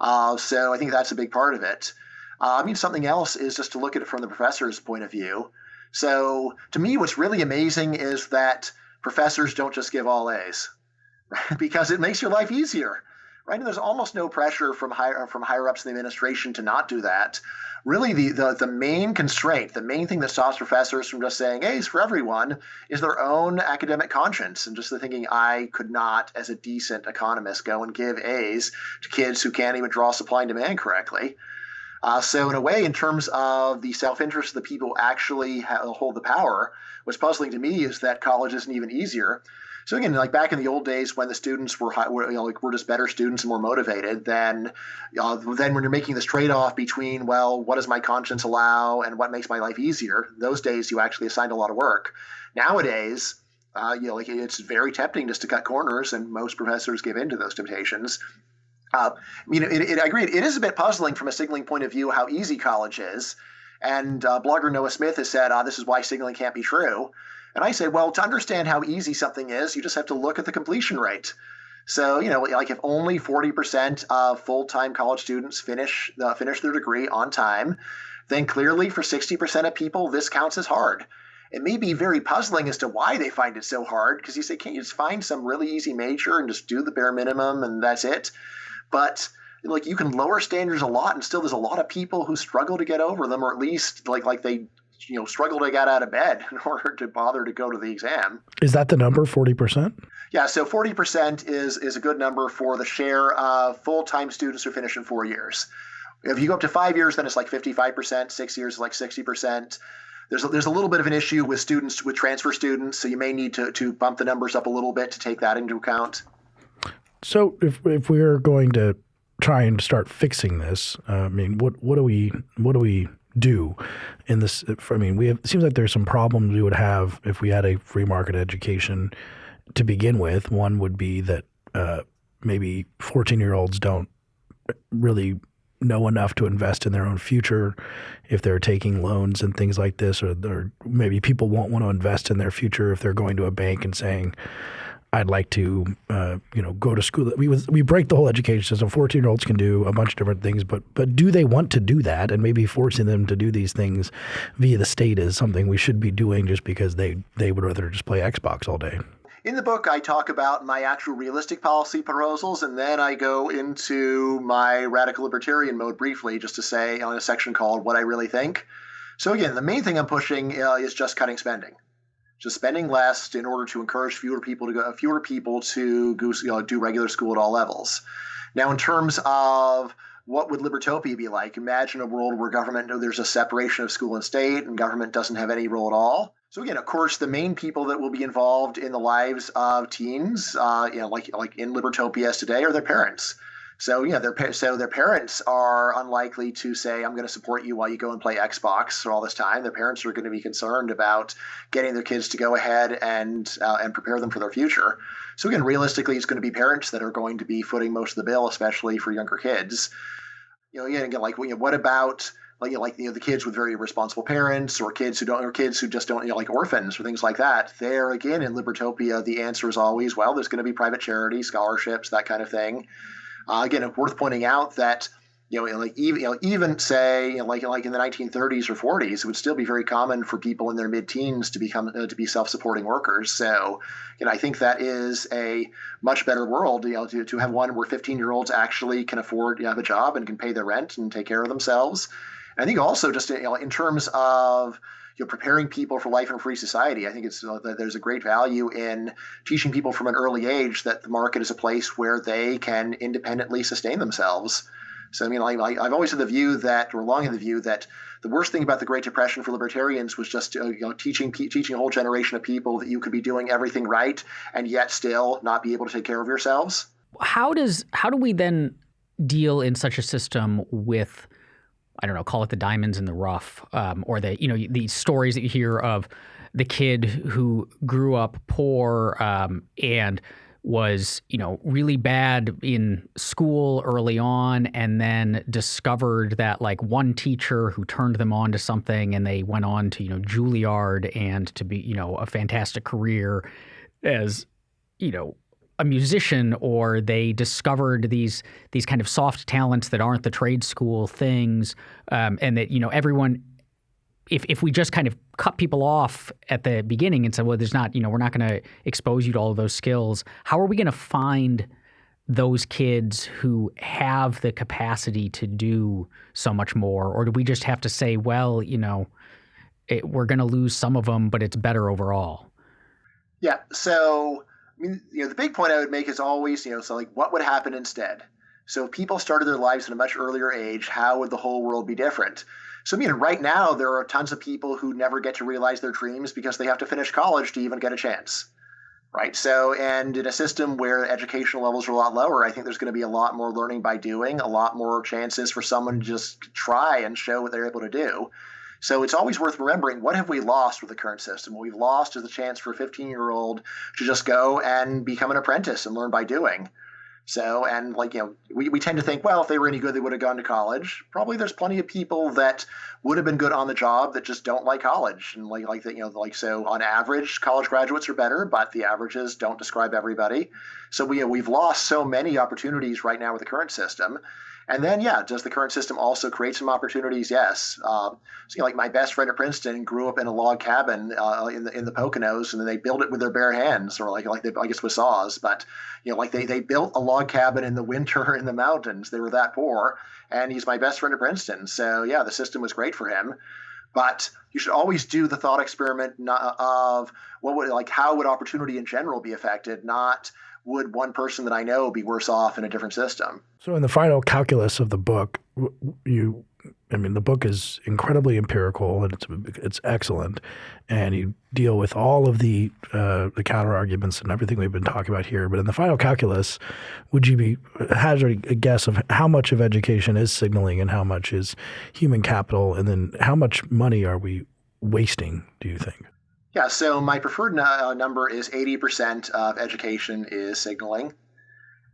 Uh, so I think that's a big part of it. Uh, I mean, something else is just to look at it from the professor's point of view. So to me, what's really amazing is that professors don't just give all A's, because it makes your life easier right? And there's almost no pressure from higher from higher ups in the administration to not do that really the, the, the main constraint, the main thing that stops professors from just saying A's for everyone is their own academic conscience and just the thinking I could not, as a decent economist, go and give A's to kids who can't even draw supply and demand correctly. Uh, so, in a way, in terms of the self interest of the people actually hold the power, what's puzzling to me is that college isn't even easier. So again, like back in the old days when the students were, high, were you know, like were just better students and more motivated, then uh, then when you're making this trade-off between well, what does my conscience allow and what makes my life easier? Those days you actually assigned a lot of work. Nowadays, uh, you know, like it's very tempting just to cut corners, and most professors give in to those temptations. Uh, you know, it, it, I agree. It is a bit puzzling from a signaling point of view how easy college is. And uh, blogger Noah Smith has said, ah, this is why signaling can't be true. And I say, well, to understand how easy something is, you just have to look at the completion rate. So, you know, like if only 40% of full-time college students finish uh, finish their degree on time, then clearly for 60% of people, this counts as hard. It may be very puzzling as to why they find it so hard, because you say, can't you just find some really easy major and just do the bare minimum and that's it? But like you can lower standards a lot and still there's a lot of people who struggle to get over them or at least like like they you know struggle to get out of bed in order to bother to go to the exam. Is that the number, forty percent? Yeah, so forty percent is is a good number for the share of full time students who finish in four years. If you go up to five years, then it's like fifty five percent. Six years is like sixty percent. There's a, there's a little bit of an issue with students with transfer students, so you may need to to bump the numbers up a little bit to take that into account. So if if we're going to try and start fixing this, uh, I mean, what what do we what do we do in this. I mean, we have, it seems like there's some problems we would have if we had a free market education to begin with. One would be that uh, maybe 14 year olds don't really know enough to invest in their own future if they're taking loans and things like this, or, or maybe people won't want to invest in their future if they're going to a bank and saying, I'd like to, uh, you know, go to school. We we break the whole education system. Fourteen year olds can do a bunch of different things, but but do they want to do that? And maybe forcing them to do these things via the state is something we should be doing just because they they would rather just play Xbox all day. In the book, I talk about my actual realistic policy proposals, and then I go into my radical libertarian mode briefly, just to say on a section called "What I Really Think." So again, the main thing I'm pushing uh, is just cutting spending just spending less in order to encourage fewer people to go, fewer people to go, you know, do regular school at all levels. Now, in terms of what would libertopia be like? Imagine a world where government there's a separation of school and state, and government doesn't have any role at all. So again, of course, the main people that will be involved in the lives of teens, uh, you know, like like in libertopia today, are their parents. So yeah, their so their parents are unlikely to say, "I'm going to support you while you go and play Xbox for all this time." Their parents are going to be concerned about getting their kids to go ahead and uh, and prepare them for their future. So again, realistically, it's going to be parents that are going to be footing most of the bill, especially for younger kids. You know, yeah, again, like you know, what about like you know, like you know the kids with very responsible parents or kids who don't or kids who just don't you know like orphans or things like that there again in libertopia the answer is always well there's going to be private charity scholarships that kind of thing uh, again, worth pointing out that you know, like even you know, even say you know, like like in the 1930s or 40s, it would still be very common for people in their mid-teens to become uh, to be self-supporting workers. So, you know, I think that is a much better world. You know, to, to have one where 15-year-olds actually can afford to have a job and can pay their rent and take care of themselves. And I think also just you know, in terms of you know, preparing people for life in a free society. I think it's uh, there's a great value in teaching people from an early age that the market is a place where they can independently sustain themselves. So I mean, I, have always had the view that, or long in the view that the worst thing about the Great Depression for libertarians was just uh, you know teaching teaching a whole generation of people that you could be doing everything right and yet still not be able to take care of yourselves. How does how do we then deal in such a system with I don't know, call it the diamonds in the rough, um, or the you know the stories that you hear of the kid who grew up poor um, and was you know really bad in school early on and then discovered that like one teacher who turned them on to something and they went on to you know Juilliard and to be you know a fantastic career as you know a musician or they discovered these these kind of soft talents that aren't the trade school things um, and that you know everyone if if we just kind of cut people off at the beginning and said well there's not you know we're not going to expose you to all of those skills how are we going to find those kids who have the capacity to do so much more? Or do we just have to say well you know it, we're going to lose some of them but it's better overall yeah so mean, you know, the big point I would make is always, you know, so like, what would happen instead? So if people started their lives at a much earlier age, how would the whole world be different? So, I mean, right now, there are tons of people who never get to realize their dreams because they have to finish college to even get a chance. right? So, and in a system where educational levels are a lot lower, I think there's going to be a lot more learning by doing, a lot more chances for someone to just try and show what they're able to do. So it's always worth remembering what have we lost with the current system? What we've lost is the chance for a 15 year old to just go and become an apprentice and learn by doing. So, and like, you know, we, we tend to think, well, if they were any good, they would have gone to college. Probably there's plenty of people that would have been good on the job that just don't like college. And like, like that, you know, like, so on average, college graduates are better, but the averages don't describe everybody. So we, we've lost so many opportunities right now with the current system. And then, yeah, does the current system also create some opportunities? Yes. Um, so, you know, like my best friend at Princeton grew up in a log cabin uh, in the in the Poconos, and then they built it with their bare hands, or like like they, I guess with saws. But you know, like they they built a log cabin in the winter in the mountains. They were that poor, and he's my best friend at Princeton. So yeah, the system was great for him. But you should always do the thought experiment of what would like how would opportunity in general be affected, not would one person that I know be worse off in a different system? So, in the final calculus of the book, you, I mean, the book is incredibly empirical and it's it's excellent, and you deal with all of the uh, the counter arguments and everything we've been talking about here. But in the final calculus, would you be hazard a guess of how much of education is signaling and how much is human capital, and then how much money are we wasting? Do you think? Yeah, so my preferred uh, number is 80% of education is signaling.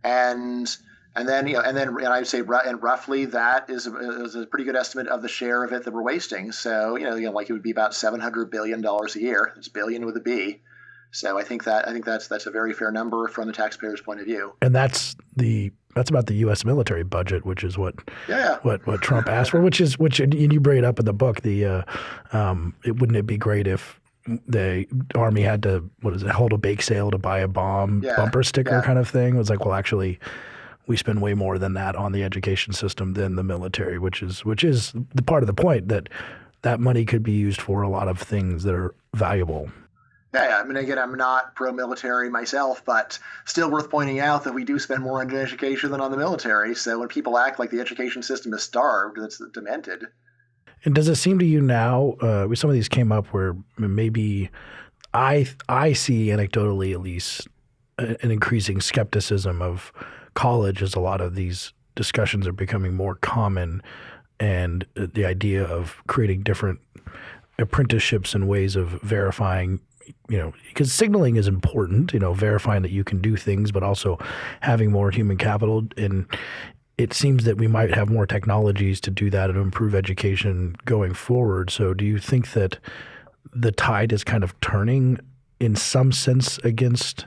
And and then you know, and then and I'd say and roughly that is a, is a pretty good estimate of the share of it that we're wasting. So you know, you know, like it would be about seven hundred billion dollars a year. It's billion with a B. So I think that I think that's that's a very fair number from the taxpayer's point of view. And that's the that's about the U.S. military budget, which is what yeah. what what Trump asked for. Which is which and you bring it up in the book. The uh, um, it wouldn't it be great if the army had to what is it hold a bake sale to buy a bomb yeah, bumper sticker yeah. kind of thing. It was like, well, actually, we spend way more than that on the education system than the military, which is which is the part of the point that that money could be used for a lot of things that are valuable. Yeah, I mean, again, I'm not pro-military myself, but still worth pointing out that we do spend more on education than on the military. So when people act like the education system is starved, that's demented. And does it seem to you now? Uh, some of these came up where maybe I I see anecdotally at least an increasing skepticism of college as a lot of these discussions are becoming more common, and the idea of creating different apprenticeships and ways of verifying you know, because signaling is important, you know, verifying that you can do things, but also having more human capital. And it seems that we might have more technologies to do that and improve education going forward. So, do you think that the tide is kind of turning in some sense against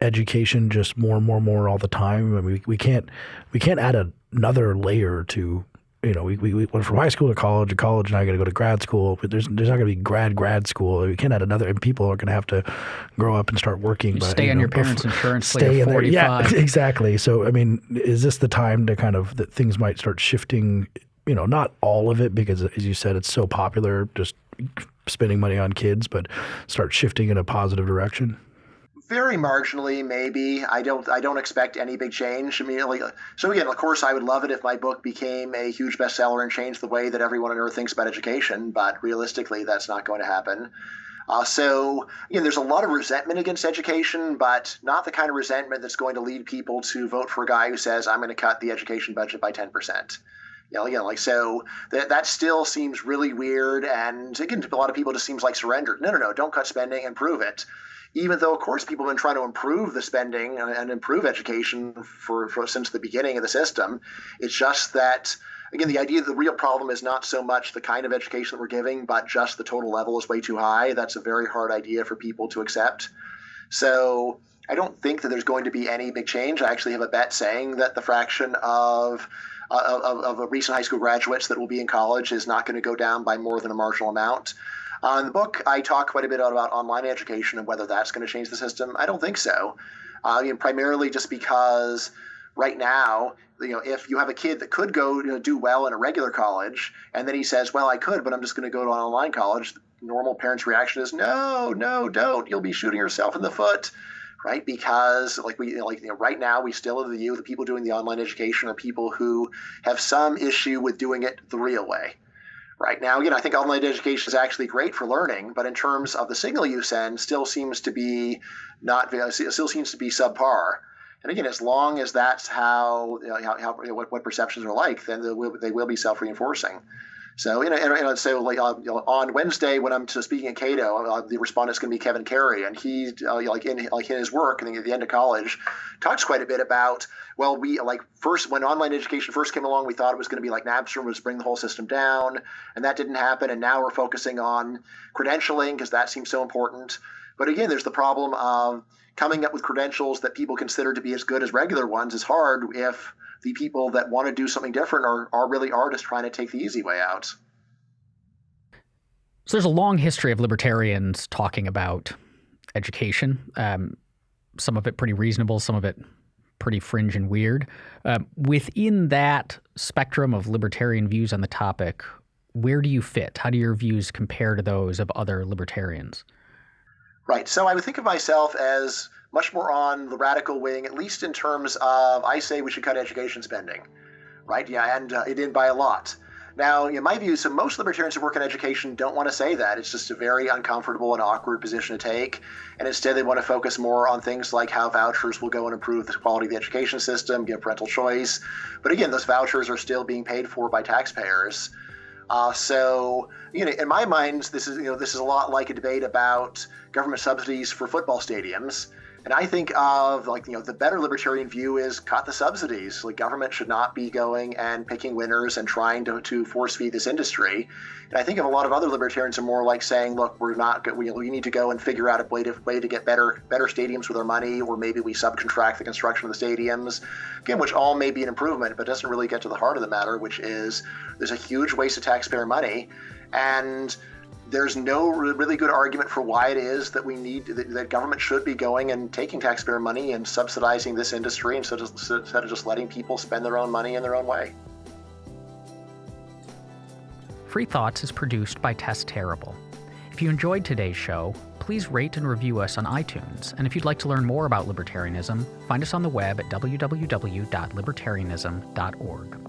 education just more and more and more all the time? I mean, we, we can't we can't add a, another layer to you know, we, we, we went from high school to college, to college, and I got to go to grad school. But there's there's not going to be grad grad school. We can't add another, and people are going to have to grow up and start working. But, stay you on know, your parents' insurance. Stay in there. Yeah, exactly. So I mean, is this the time to kind of that things might start shifting? You know, not all of it because, as you said, it's so popular. Just spending money on kids, but start shifting in a positive direction very marginally, maybe. I don't. I don't expect any big change immediately. So again, of course, I would love it if my book became a huge bestseller and changed the way that everyone on earth thinks about education. But realistically, that's not going to happen. Uh, so you know, there's a lot of resentment against education, but not the kind of resentment that's going to lead people to vote for a guy who says, "I'm going to cut the education budget by 10 percent." You know, again, like so that that still seems really weird, and again, to a lot of people, just seems like surrender. No, no, no, don't cut spending, improve it even though, of course, people have been trying to improve the spending and, improve education for, for since the beginning of the system. It's just that again, the idea that the real problem is not so much the kind of education that we're giving, but just the total level is way too high. That's a very hard idea for people to accept. So I don't think that there's going to be any big change. I actually have a bet saying that the fraction of uh, of, of recent high school graduates that will be in college is not going to go down by more than a marginal amount. Uh, in the book, I talk quite a bit about online education and whether that's going to change the system. I don't think so. Uh, you primarily just because right now, you know, if you have a kid that could go you know, do well in a regular college, and then he says, "Well, I could, but I'm just going to go to an online college," normal parent's reaction is, "No, no, don't! You'll be shooting yourself in the foot." right? Because like we like you know, right now we still have the view the people doing the online education are people who have some issue with doing it the real way, Right now, again, I think online education is actually great for learning, but in terms of the signal you send, still seems to be not still seems to be subpar. And again, as long as that's how, you know, how, how you know, what, what perceptions are like, then they will, they will be self reinforcing. So, you know, and, and like uh, you know, on Wednesday when I'm speaking at Cato, uh, the respondent's going to be Kevin Carey, and he uh, like in like in his work and at the end of college, talks quite a bit about well, we like first when online education first came along, we thought it was going to be like Napster was bring the whole system down, and that didn't happen, and now we're focusing on credentialing because that seems so important. But again, there's the problem of coming up with credentials that people consider to be as good as regular ones is hard if the people that want to do something different are, are really are just trying to take the easy way out. So there's a long history of libertarians talking about education. Um, some of it pretty reasonable, some of it pretty fringe and weird. Uh, within that spectrum of libertarian views on the topic, where do you fit? How do your views compare to those of other libertarians? Right. So I would think of myself as much more on the radical wing, at least in terms of I say we should cut education spending, right? Yeah, and uh, it did by a lot. Now, in my view, so most libertarians who work in education don't want to say that. It's just a very uncomfortable and awkward position to take. And instead, they want to focus more on things like how vouchers will go and improve the quality of the education system, give parental choice. But again, those vouchers are still being paid for by taxpayers. Uh, so, you know, in my mind, this is you know this is a lot like a debate about government subsidies for football stadiums. And I think of like you know the better libertarian view is cut the subsidies. Like government should not be going and picking winners and trying to, to force feed this industry. And I think of a lot of other libertarians are more like saying, look, we're not we, we need to go and figure out a way to way to get better better stadiums with our money, or maybe we subcontract the construction of the stadiums. Again, which all may be an improvement, but doesn't really get to the heart of the matter, which is there's a huge waste of taxpayer money, and there's no really good argument for why it is that we need that, that government should be going and taking taxpayer money and subsidizing this industry instead of, instead of just letting people spend their own money in their own way. Free Thoughts is produced by Tess Terrible. If you enjoyed today's show, please rate and review us on iTunes. And if you'd like to learn more about libertarianism, find us on the web at www.libertarianism.org.